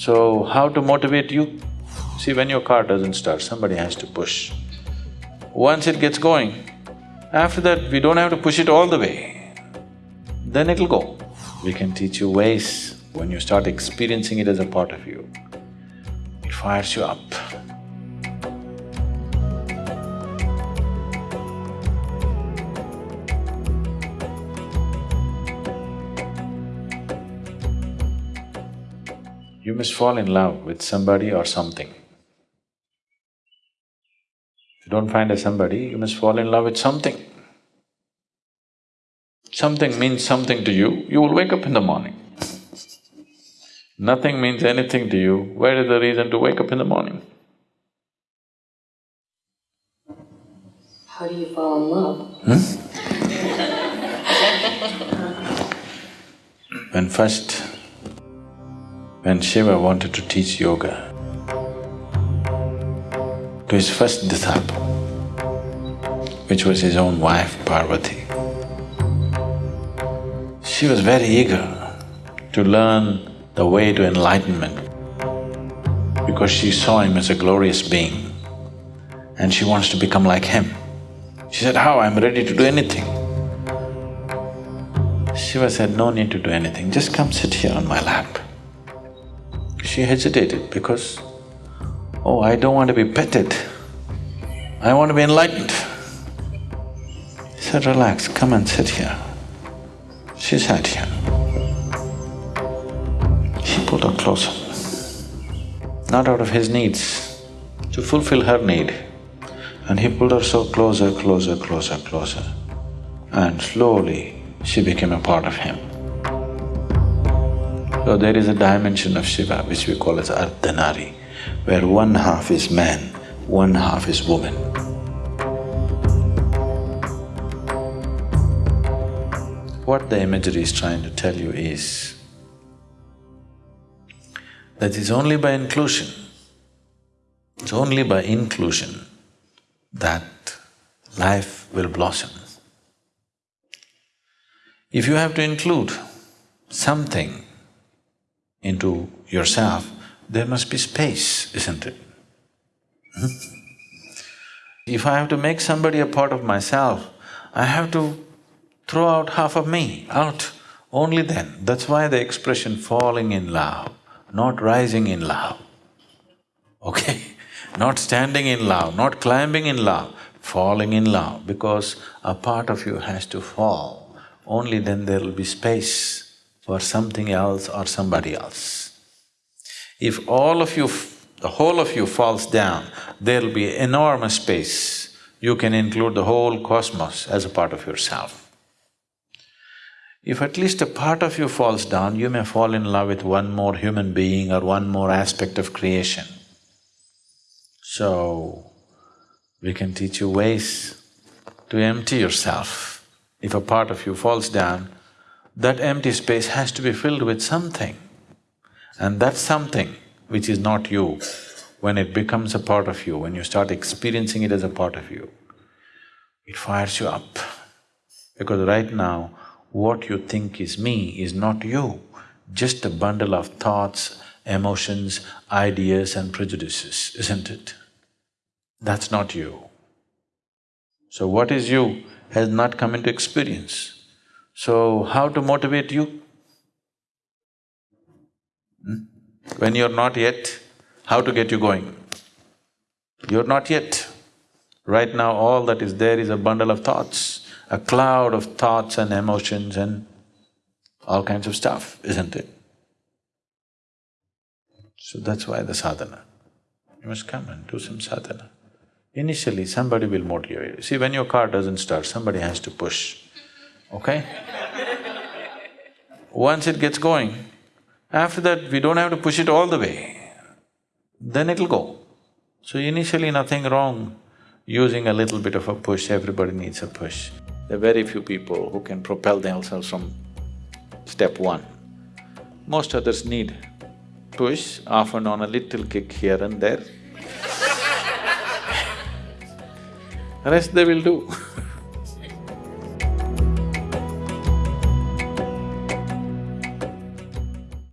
So, how to motivate you? See, when your car doesn't start, somebody has to push. Once it gets going, after that, we don't have to push it all the way, then it'll go. We can teach you ways when you start experiencing it as a part of you. It fires you up. You must fall in love with somebody or something. If you don't find a somebody, you must fall in love with something. Something means something to you, you will wake up in the morning. Nothing means anything to you, where is the reason to wake up in the morning? How do you fall in love? Hmm? When first, when Shiva wanted to teach yoga to his first disciple, which was his own wife Parvati, she was very eager to learn the way to enlightenment because she saw him as a glorious being and she wants to become like him. She said, how? I'm ready to do anything. Shiva said, no need to do anything, just come sit here on my lap. She hesitated because, oh, I don't want to be petted, I want to be enlightened. He said, relax, come and sit here. She sat here. He pulled her closer, not out of his needs, to fulfill her need. And he pulled her so closer, closer, closer, closer. And slowly she became a part of him. So there is a dimension of Shiva which we call as Ardhanari, where one half is man, one half is woman. What the imagery is trying to tell you is that it's only by inclusion, it's only by inclusion that life will blossom. If you have to include something into yourself, there must be space, isn't it? Hmm? If I have to make somebody a part of myself, I have to throw out half of me out, only then. That's why the expression falling in love, not rising in love, okay? Not standing in love, not climbing in love, falling in love, because a part of you has to fall, only then there will be space for something else or somebody else. If all of you, the whole of you falls down, there'll be enormous space. You can include the whole cosmos as a part of yourself. If at least a part of you falls down, you may fall in love with one more human being or one more aspect of creation. So, we can teach you ways to empty yourself. If a part of you falls down, that empty space has to be filled with something. And that something which is not you, when it becomes a part of you, when you start experiencing it as a part of you, it fires you up. Because right now, what you think is me is not you, just a bundle of thoughts, emotions, ideas and prejudices, isn't it? That's not you. So what is you has not come into experience. So how to motivate you? Hmm? When you're not yet, how to get you going? You're not yet. Right now all that is there is a bundle of thoughts, a cloud of thoughts and emotions and all kinds of stuff, isn't it? So that's why the sadhana. You must come and do some sadhana. Initially, somebody will motivate you. See, when your car doesn't start, somebody has to push, okay? Once it gets going, after that, we don't have to push it all the way, then it'll go. So initially, nothing wrong using a little bit of a push, everybody needs a push. There are very few people who can propel themselves from step one. Most others need push, often on a little kick here and there. Rest they will do